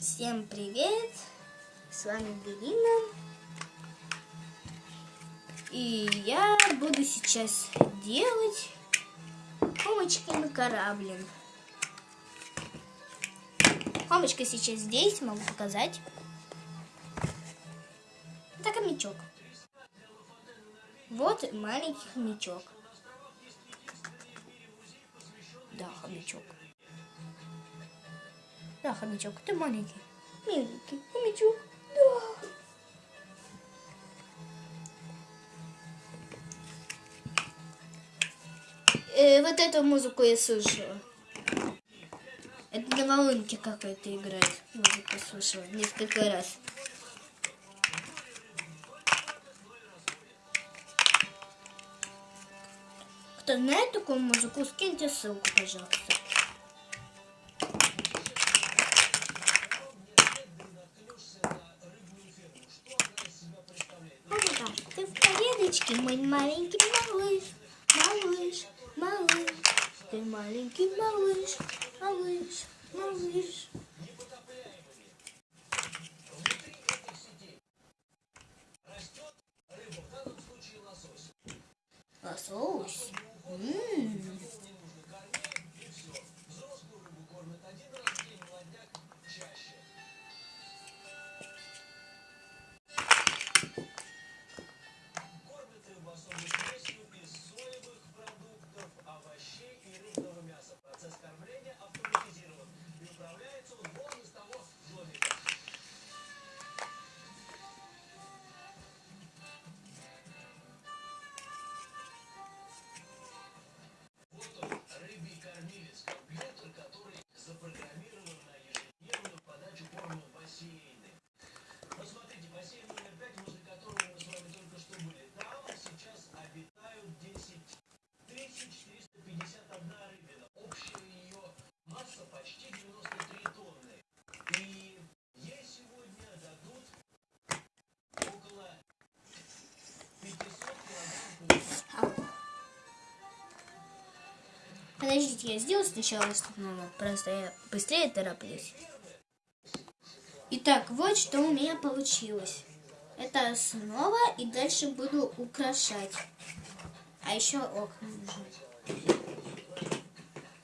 Всем привет! С вами Белина. И я буду сейчас делать Хомочки на корабле. Хомочка сейчас здесь, могу показать. Это хомячок. Вот маленький хомячок. Да, хомячок. Да, хомячок, ты маленький. Миленький хомячок. Да. Э, вот эту музыку я слышала. Это на волынке какой-то играет. Музыку слышала несколько раз. Кто знает такую музыку, скиньте ссылку, пожалуйста. Tem uma marinha que maluz, maluz, maluz. Tem uma marinha que maluz, maluz, maluz. Gostoso? Hum. Подождите, я сделаю сначала основного. Просто я быстрее тороплюсь. Итак, вот что у меня получилось. Это основа, и дальше буду украшать. А еще окна нужны.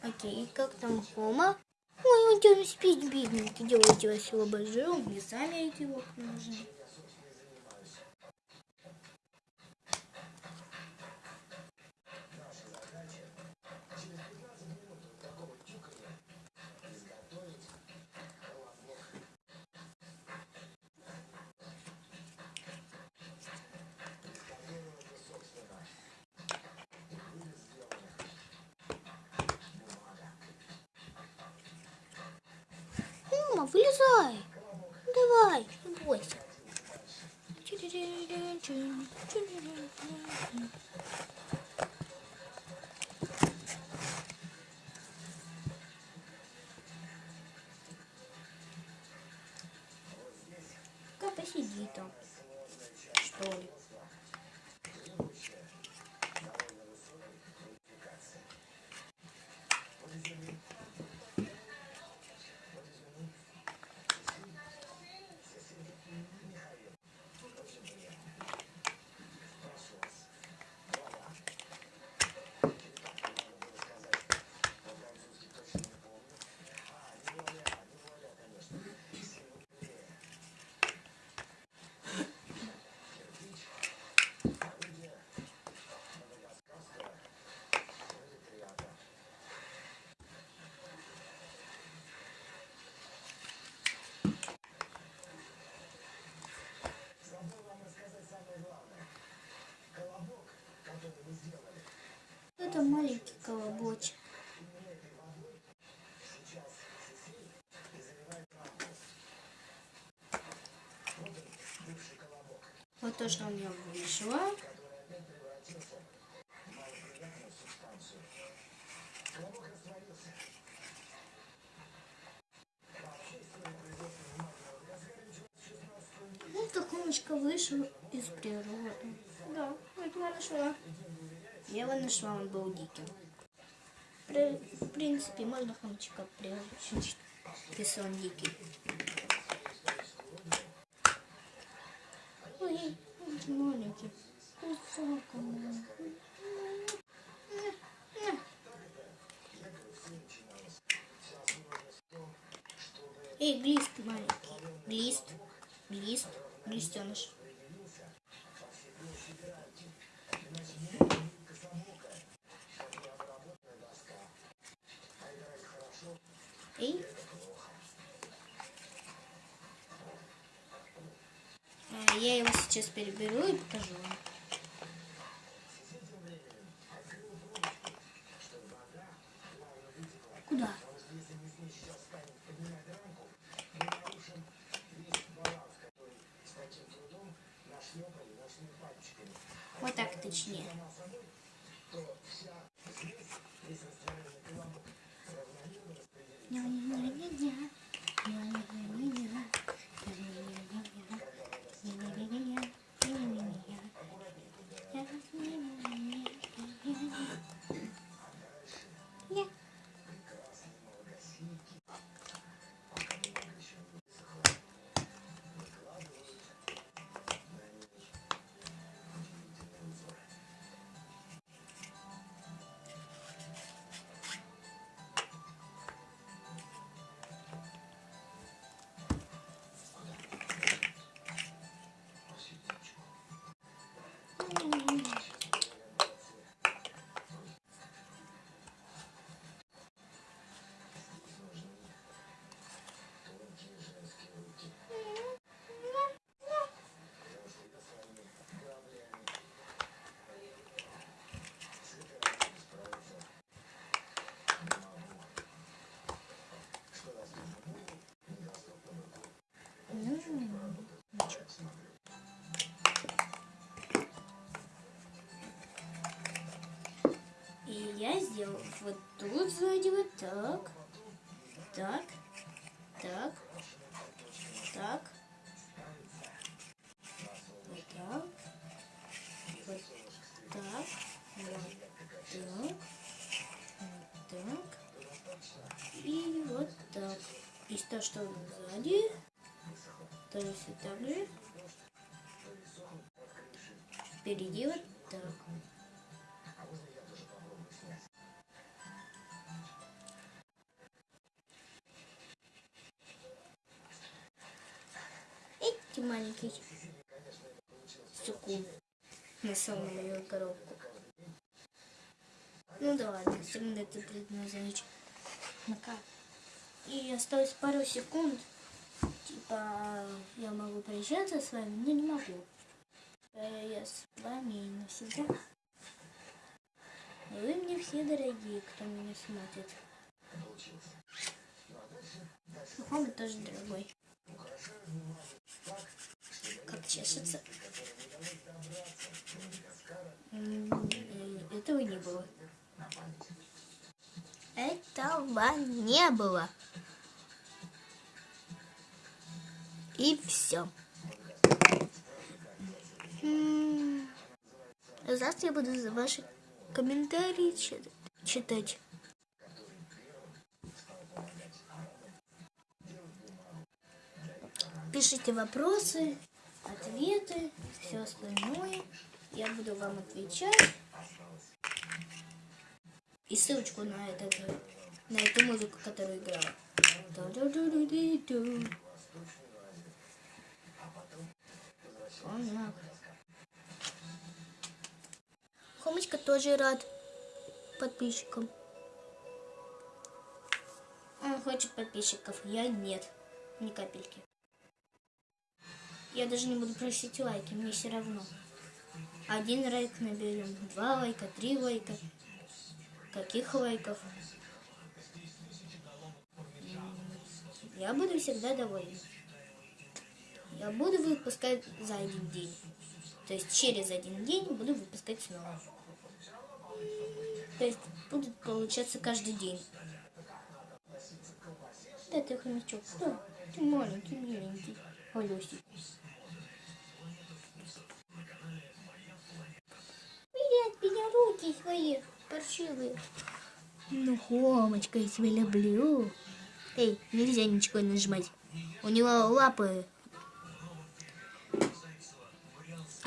Окей, как там Хома? Ой, он там спит, бедненький. Делайте вас обожаю. Мне сами эти окна нужны. Вылезай. Давай, не бойся. Это маленький колобочек. Вот то, что у меня вышло. Вот такомочка вышел из природы. Да, это я я вы нашла, он был диким. При, в принципе, можно хомчика приручить, если он дикий. Ой, маленький. Кусака маленький. Эй, глист маленький. Глист, глист, глистеныш. Я его сейчас переберу и покажу вам. Вот тут сзади вот так, так, так, так, вот так, вот так, вот так, вот так. И вот так. И то, что сзади, то есть вот так же, впереди вот так. Эти маленький секунд на самую коробку. Ну да ладно, все равно это предназначено. Ну-ка. И осталось пару секунд. Типа, я могу прощаться с вами, но не могу. Э, Я с вами навсегда. Вы мне все дорогие, кто меня смотрит. Мама тоже дорогой. Чешется. Этого не было. Этого не было. И все. Завтра я буду за ваши комментарии чит- читать. Пишите вопросы, ответы, все остальное. Я буду вам отвечать. И ссылочку на, этот, на эту музыку, которую. Понятно. Хомочка тоже рад подписчикам. Он хочет подписчиков, я нет. Ни капельки. Я даже не буду просить лайки, мне все равно. Один лайк наберем, два лайка, три лайка. Каких лайков? Я буду всегда доволен. Я буду выпускать за один день. То есть через один день буду выпускать снова. То есть будет получаться каждый день. Да ты хомячок, да, ты маленький, миленький, Алёсик. Руки свои паршивые. Ну, Хомочка, я тебя люблю. Эй, нельзя ничего нажимать. У него лапы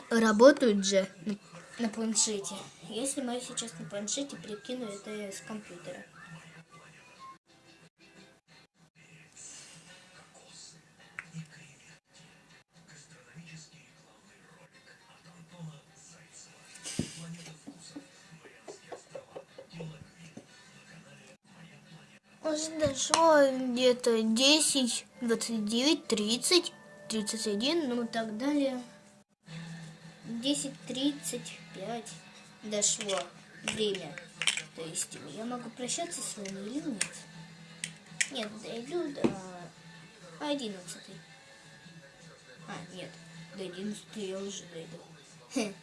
работают же на, планшете. Если мы сейчас на планшете прикину это с компьютера. Уже дошло где-то 10, 29, 30, 31, ну так далее. 10.35 дошло время. То есть я могу прощаться с вами или нет? Нет, дойду до 11. А, нет, до 11 я уже дойду.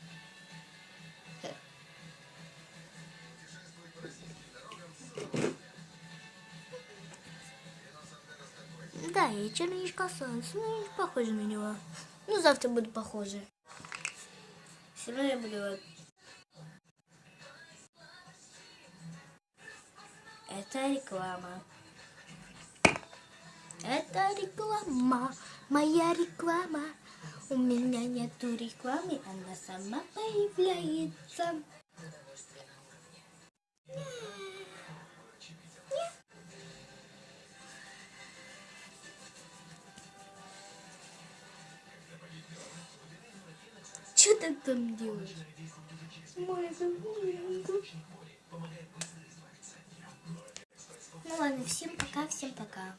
Да, я черничка солнце, ну не похоже на него. Ну, завтра буду похоже. Все равно я буду... Это реклама. Это реклама, моя реклама. У меня нету рекламы, она сама появляется. Ты там делаешь? Ну ладно, всем пока, всем пока.